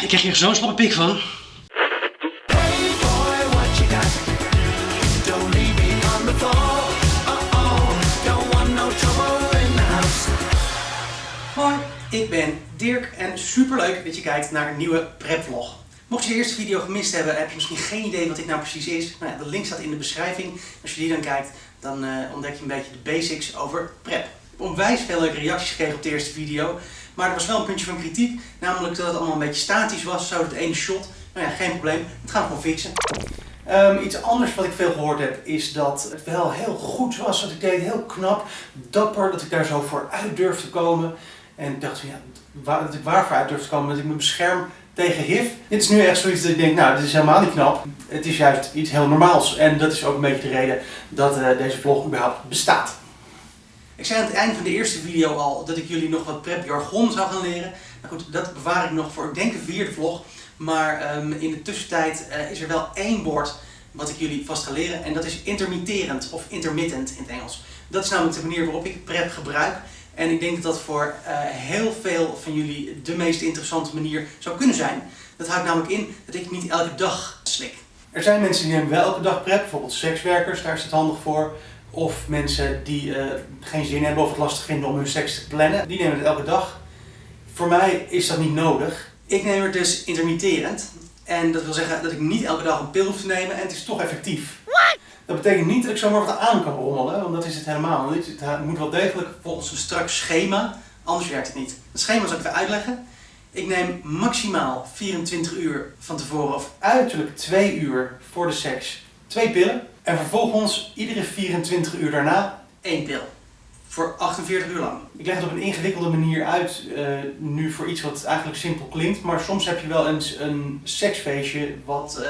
Ik krijg hier zo'n slappe pik van. Hoi, ik ben Dirk en superleuk dat je kijkt naar een nieuwe prepvlog. Mocht je de eerste video gemist hebben, heb je misschien geen idee wat dit nou precies is. Nou ja, de link staat in de beschrijving. Als je die dan kijkt, dan eh, ontdek je een beetje de basics over prep. Ik heb onwijs veel leuke reacties gekregen op de eerste video. Maar er was wel een puntje van kritiek, namelijk dat het allemaal een beetje statisch was, zo het ene shot. Nou ja, geen probleem, dat gaan we gewoon fixen. Ehm, iets anders wat ik veel gehoord heb, is dat het wel heel goed was wat ik deed, heel knap, dapper, dat ik daar zo voor uit durf te komen. En ik dacht van ja, waar, dat ik waarvoor uit durf te komen, dat ik me bescherm tegen HIV. Dit is nu echt zoiets dat ik denk, nou, dit is helemaal niet knap. Het is juist iets heel normaals. En dat is ook een beetje de reden dat uh, deze vlog überhaupt bestaat. Ik zei aan het eind van de eerste video al dat ik jullie nog wat prep jargon zou gaan leren. Nou goed, dat bewaar ik nog voor, ik denk, de vierde vlog. Maar um, in de tussentijd uh, is er wel één woord wat ik jullie vast ga leren. En dat is intermitterend of intermittent in het Engels. Dat is namelijk de manier waarop ik prep gebruik. En ik denk dat dat voor uh, heel veel van jullie de meest interessante manier zou kunnen zijn. Dat houdt namelijk in dat ik niet elke dag slik. Er zijn mensen die nemen wel elke dag prep, bijvoorbeeld sekswerkers, daar is het handig voor. Of mensen die uh, geen zin hebben of het lastig vinden om hun seks te plannen, die nemen het elke dag. Voor mij is dat niet nodig. Ik neem het dus intermitterend. En dat wil zeggen dat ik niet elke dag een pil hoef te nemen en het is toch effectief. What? Dat betekent niet dat ik zomaar wat aan kan rommelen, want dat is het helemaal niet. Het moet wel degelijk volgens een strak schema, anders werkt het niet. Het schema zal ik even uitleggen. Ik neem maximaal 24 uur van tevoren of uiterlijk 2 uur voor de seks twee pillen. En vervolgens iedere 24 uur daarna één pil. Voor 48 uur lang. Ik leg het op een ingewikkelde manier uit, uh, nu voor iets wat eigenlijk simpel klinkt. Maar soms heb je wel eens een seksfeestje wat uh,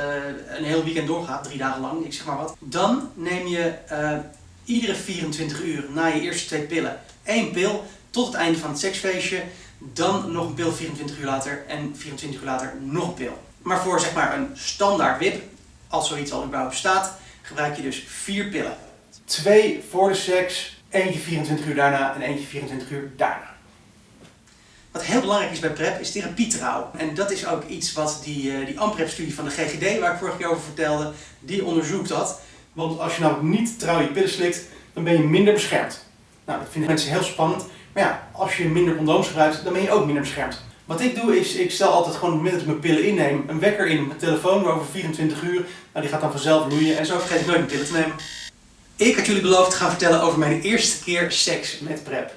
een heel weekend doorgaat, drie dagen lang, ik zeg maar wat. Dan neem je uh, iedere 24 uur na je eerste twee pillen één pil tot het einde van het seksfeestje. Dan nog een pil 24 uur later en 24 uur later nog een pil. Maar voor zeg maar een standaard wip, als zoiets al überhaupt bestaat, gebruik je dus vier pillen. Twee voor de seks, eentje 24 uur daarna en eentje 24 uur daarna. Wat heel belangrijk is bij PrEP is therapietrouw. En dat is ook iets wat die, uh, die AMPREP-studie van de GGD, waar ik vorige keer over vertelde, die onderzoekt dat. Want als je namelijk niet trouw je pillen slikt, dan ben je minder beschermd. Nou, dat vinden mensen heel spannend. Maar ja, als je minder condooms gebruikt, dan ben je ook minder beschermd. Wat ik doe is, ik stel altijd gewoon op ik mijn pillen inneem, een wekker in mijn telefoon over 24 uur. Nou, die gaat dan vanzelf loeien en zo vergeet ik nooit mijn pillen te nemen. Ik had jullie beloofd te gaan vertellen over mijn eerste keer seks met PrEP.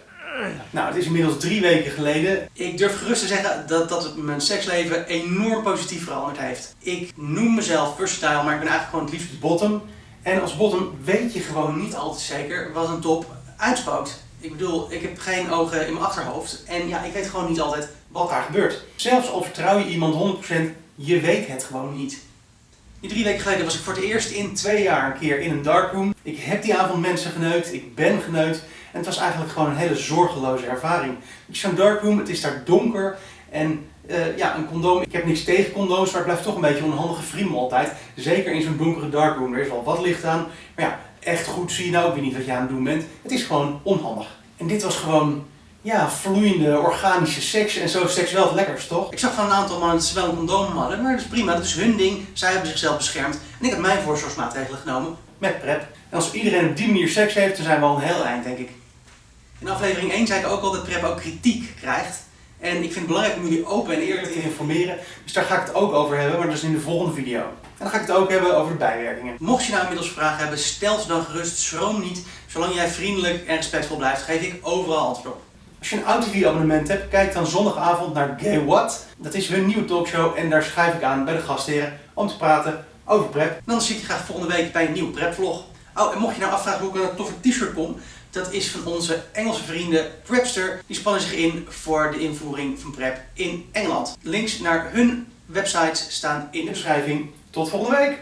Nou, het is inmiddels drie weken geleden. Ik durf gerust te zeggen dat, dat mijn seksleven enorm positief veranderd heeft. Ik noem mezelf versatile, maar ik ben eigenlijk gewoon het liefst bottom. En als bottom weet je gewoon niet altijd zeker wat een top uitspookt. Ik bedoel, ik heb geen ogen in mijn achterhoofd en ja, ik weet gewoon niet altijd wat daar gebeurt. Zelfs al vertrouw je iemand 100%, je weet het gewoon niet. Die drie weken geleden was ik voor het eerst in twee jaar een keer in een darkroom. Ik heb die avond mensen geneukt, ik ben geneukt. En het was eigenlijk gewoon een hele zorgeloze ervaring. Zo'n darkroom, het is daar donker. En uh, ja, een condoom, ik heb niks tegen condooms, maar het blijft toch een beetje onhandige friemel altijd. Zeker in zo'n donkere darkroom, er is wel wat licht aan. Maar ja, echt goed zie je nou ook weer niet wat je aan het doen bent. Het is gewoon onhandig. En dit was gewoon ja, vloeiende, organische seks en zo seks wel het toch? Ik zag van een aantal mannen dat ze wel een condoom hadden, maar dat is prima, dat is hun ding. Zij hebben zichzelf beschermd en ik heb mijn voorzorgsmaatregelen genomen met PrEP. En als iedereen op die manier seks heeft, dan zijn we al een heel eind, denk ik. In aflevering 1 zei ik ook al dat PrEP ook kritiek krijgt. En ik vind het belangrijk om jullie open en eerlijk te informeren. Dus daar ga ik het ook over hebben, maar dat is in de volgende video. En dan ga ik het ook hebben over de bijwerkingen. Mocht je nou inmiddels vragen hebben, stel ze dan gerust, schroom niet. Zolang jij vriendelijk en respectvol blijft, geef ik overal antwoord op. Als je een AutoTV abonnement hebt, kijk dan zondagavond naar Gay What. Dat is hun nieuwe talkshow en daar schrijf ik aan bij de gastheren om te praten over prep. Dan zie ik je graag volgende week bij een nieuwe prepvlog. Oh, en mocht je nou afvragen hoe ik een toffe t-shirt kom, dat is van onze Engelse vrienden Prepster. Die spannen zich in voor de invoering van prep in Engeland. Links naar hun websites staan in de beschrijving. Tot volgende week!